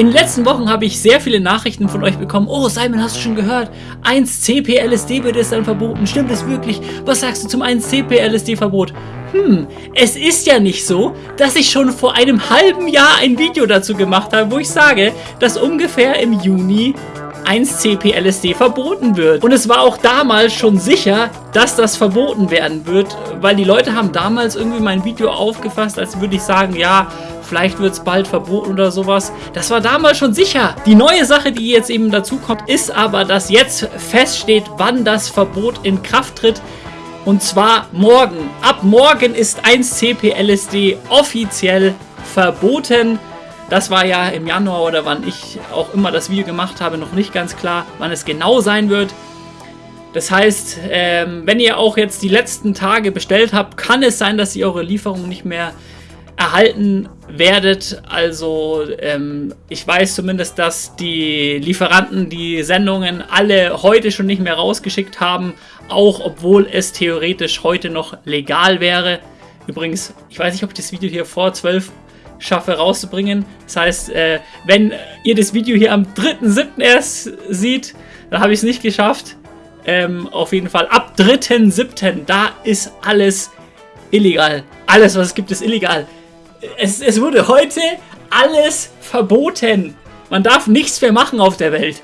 In den letzten Wochen habe ich sehr viele Nachrichten von euch bekommen. Oh, Simon, hast du schon gehört? 1CP-LSD wird es dann verboten. Stimmt es wirklich? Was sagst du zum 1CP-LSD-Verbot? Hm, es ist ja nicht so, dass ich schon vor einem halben Jahr ein Video dazu gemacht habe, wo ich sage, dass ungefähr im Juni 1CP-LSD verboten wird. Und es war auch damals schon sicher, dass das verboten werden wird, weil die Leute haben damals irgendwie mein Video aufgefasst, als würde ich sagen, ja, vielleicht wird es bald verboten oder sowas. Das war damals schon sicher. Die neue Sache, die jetzt eben dazu kommt, ist aber, dass jetzt feststeht, wann das Verbot in Kraft tritt. Und zwar morgen. Ab morgen ist 1CP-LSD offiziell verboten. Das war ja im Januar oder wann ich auch immer das Video gemacht habe, noch nicht ganz klar, wann es genau sein wird. Das heißt, ähm, wenn ihr auch jetzt die letzten Tage bestellt habt, kann es sein, dass ihr eure Lieferung nicht mehr erhalten werdet. Also ähm, ich weiß zumindest, dass die Lieferanten die Sendungen alle heute schon nicht mehr rausgeschickt haben, auch obwohl es theoretisch heute noch legal wäre. Übrigens, ich weiß nicht, ob ich das Video hier vor 12 schaffe rauszubringen. Das heißt, äh, wenn ihr das Video hier am 3.7. erst sieht, dann habe ich es nicht geschafft. Ähm, auf jeden Fall ab 3.7. da ist alles illegal. Alles, was es gibt, ist illegal es, es wurde heute alles verboten. Man darf nichts mehr machen auf der Welt.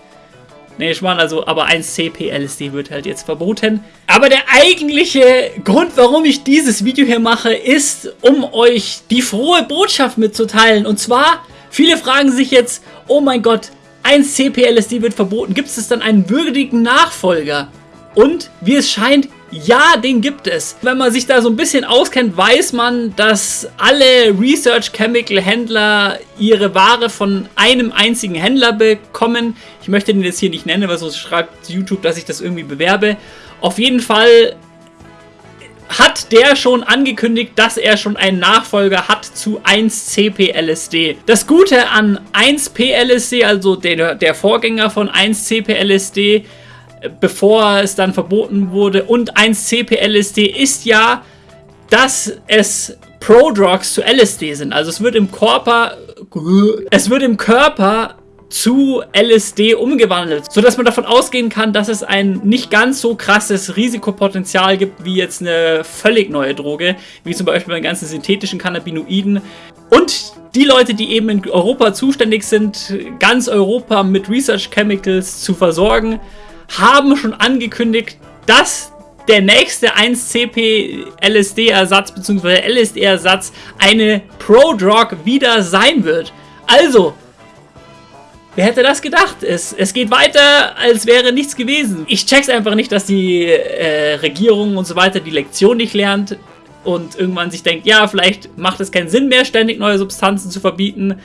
Nee, ich meine also, aber 1CP-LSD wird halt jetzt verboten. Aber der eigentliche Grund, warum ich dieses Video hier mache, ist, um euch die frohe Botschaft mitzuteilen. Und zwar, viele fragen sich jetzt, oh mein Gott, 1CP-LSD wird verboten. Gibt es dann einen würdigen Nachfolger? Und wie es scheint, ja, den gibt es. Wenn man sich da so ein bisschen auskennt, weiß man, dass alle Research Chemical Händler ihre Ware von einem einzigen Händler bekommen. Ich möchte den jetzt hier nicht nennen, weil sonst schreibt YouTube, dass ich das irgendwie bewerbe. Auf jeden Fall hat der schon angekündigt, dass er schon einen Nachfolger hat zu 1CP-LSD. Das Gute an 1P-LSD, also der, der Vorgänger von 1CP-LSD, bevor es dann verboten wurde. Und 1-CP-LSD ist ja, dass es Prodrugs zu LSD sind. Also es wird im Körper, es wird im Körper zu LSD umgewandelt, sodass man davon ausgehen kann, dass es ein nicht ganz so krasses Risikopotenzial gibt wie jetzt eine völlig neue Droge, wie zum Beispiel bei den ganzen synthetischen Cannabinoiden. Und die Leute, die eben in Europa zuständig sind, ganz Europa mit Research Chemicals zu versorgen, haben schon angekündigt, dass der nächste 1CP LSD-Ersatz bzw. LSD-Ersatz eine Pro-Drug wieder sein wird. Also, Wer hätte das gedacht? Es, es geht weiter, als wäre nichts gewesen. Ich check's einfach nicht, dass die äh, Regierung und so weiter die Lektion nicht lernt und irgendwann sich denkt, ja, vielleicht macht es keinen Sinn mehr, ständig neue Substanzen zu verbieten,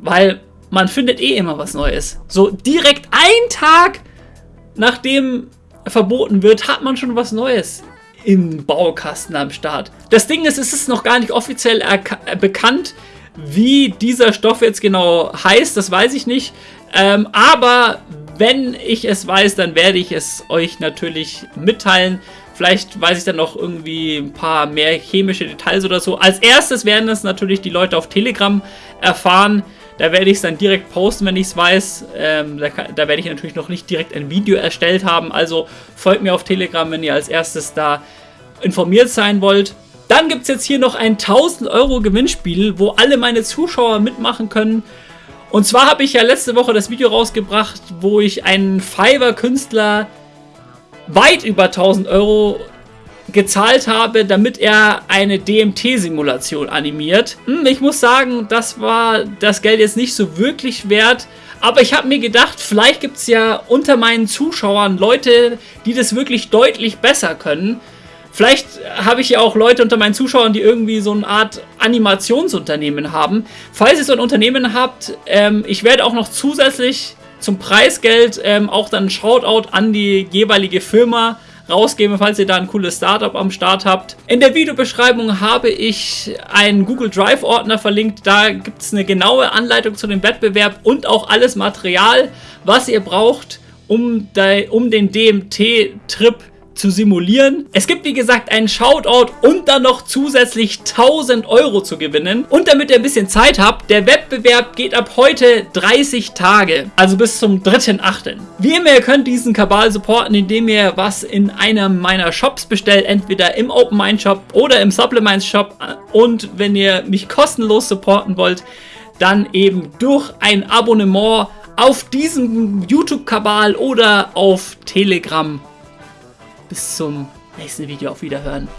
weil man findet eh immer was Neues. So direkt ein Tag nachdem verboten wird, hat man schon was Neues im Baukasten am Start. Das Ding ist, es ist noch gar nicht offiziell bekannt, wie dieser Stoff jetzt genau heißt, das weiß ich nicht. Ähm, aber wenn ich es weiß, dann werde ich es euch natürlich mitteilen. Vielleicht weiß ich dann noch irgendwie ein paar mehr chemische Details oder so. Als erstes werden es natürlich die Leute auf Telegram erfahren. Da werde ich es dann direkt posten, wenn ich es weiß. Ähm, da, da, werde ich natürlich noch nicht direkt ein Video erstellt haben. Also folgt mir auf Telegram, wenn ihr als erstes da informiert sein wollt. Dann gibt es jetzt hier noch ein 1000 Euro Gewinnspiel, wo alle meine Zuschauer mitmachen können. Und zwar habe ich ja letzte Woche das Video rausgebracht, wo ich einen Fiverr-Künstler weit über 1000 Euro gezahlt habe, damit er eine DMT-Simulation animiert. Hm, ich muss sagen, das war das Geld jetzt nicht so wirklich wert. Aber ich habe mir gedacht, vielleicht gibt es ja unter meinen Zuschauern Leute, die das wirklich deutlich besser können. Vielleicht habe ich ja auch Leute unter meinen Zuschauern, die irgendwie so eine Art Animationsunternehmen haben. Falls ihr so ein Unternehmen habt, ähm, ich werde auch noch zusätzlich zum Preisgeld ähm, auch dann ein Shoutout an die jeweilige Firma rausgeben, falls ihr da ein cooles Startup am Start habt. In der Videobeschreibung habe ich einen Google Drive Ordner verlinkt. Da gibt es eine genaue Anleitung zu dem Wettbewerb und auch alles Material, was ihr braucht, um, um den DMT-Trip zu simulieren. Es gibt wie gesagt einen Shoutout und dann noch zusätzlich 1000 Euro zu gewinnen. Und damit ihr ein bisschen Zeit habt, der Wettbewerb geht ab heute 30 Tage, also bis zum 3.8. Wie immer, ihr könnt diesen Kabal supporten, indem ihr was in einem meiner Shops bestellt, entweder im Open Mind Shop oder im Supplements Shop. Und wenn ihr mich kostenlos supporten wollt, dann eben durch ein Abonnement auf diesem YouTube-Kabal oder auf Telegram. Bis zum nächsten Video. Auf Wiederhören.